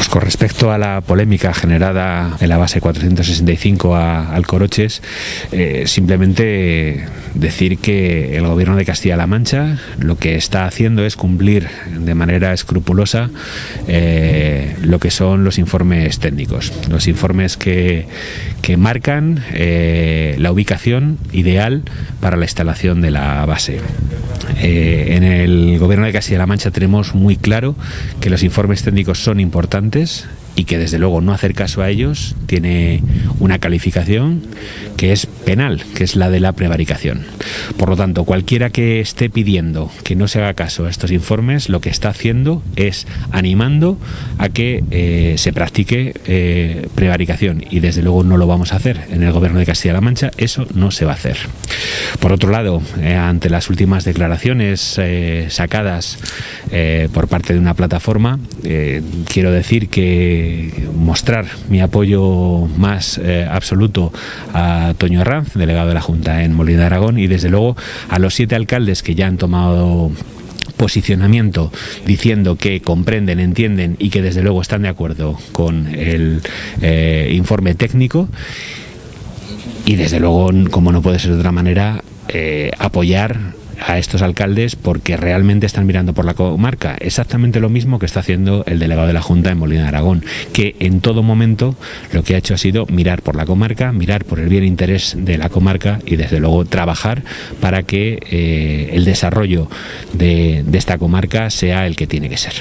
Pues con respecto a la polémica generada en la base 465 a Alcoroches, eh, simplemente decir que el gobierno de Castilla-La Mancha lo que está haciendo es cumplir de manera escrupulosa eh, lo que son los informes técnicos, los informes que, que marcan eh, la ubicación ideal para la instalación de la base. Eh, en el gobierno de Castilla-La Mancha tenemos muy claro que los informes técnicos son importantes y que desde luego no hacer caso a ellos tiene una calificación que es penal, que es la de la prevaricación. Por lo tanto, cualquiera que esté pidiendo que no se haga caso a estos informes, lo que está haciendo es animando a que eh, se practique eh, prevaricación y desde luego no lo vamos a hacer. En el gobierno de Castilla-La Mancha eso no se va a hacer. Por otro lado, eh, ante las últimas declaraciones sacadas por parte de una plataforma, quiero decir que mostrar mi apoyo más eh, absoluto a Toño Arranz, delegado de la Junta en Molina de Aragón, y desde luego a los siete alcaldes que ya han tomado posicionamiento diciendo que comprenden, entienden y que desde luego están de acuerdo con el eh, informe técnico. Y desde luego, como no puede ser de otra manera, eh, apoyar a estos alcaldes porque realmente están mirando por la comarca. Exactamente lo mismo que está haciendo el delegado de la Junta en Molina de Aragón, que en todo momento lo que ha hecho ha sido mirar por la comarca, mirar por el bien interés de la comarca y desde luego trabajar para que eh, el desarrollo de, de esta comarca sea el que tiene que ser.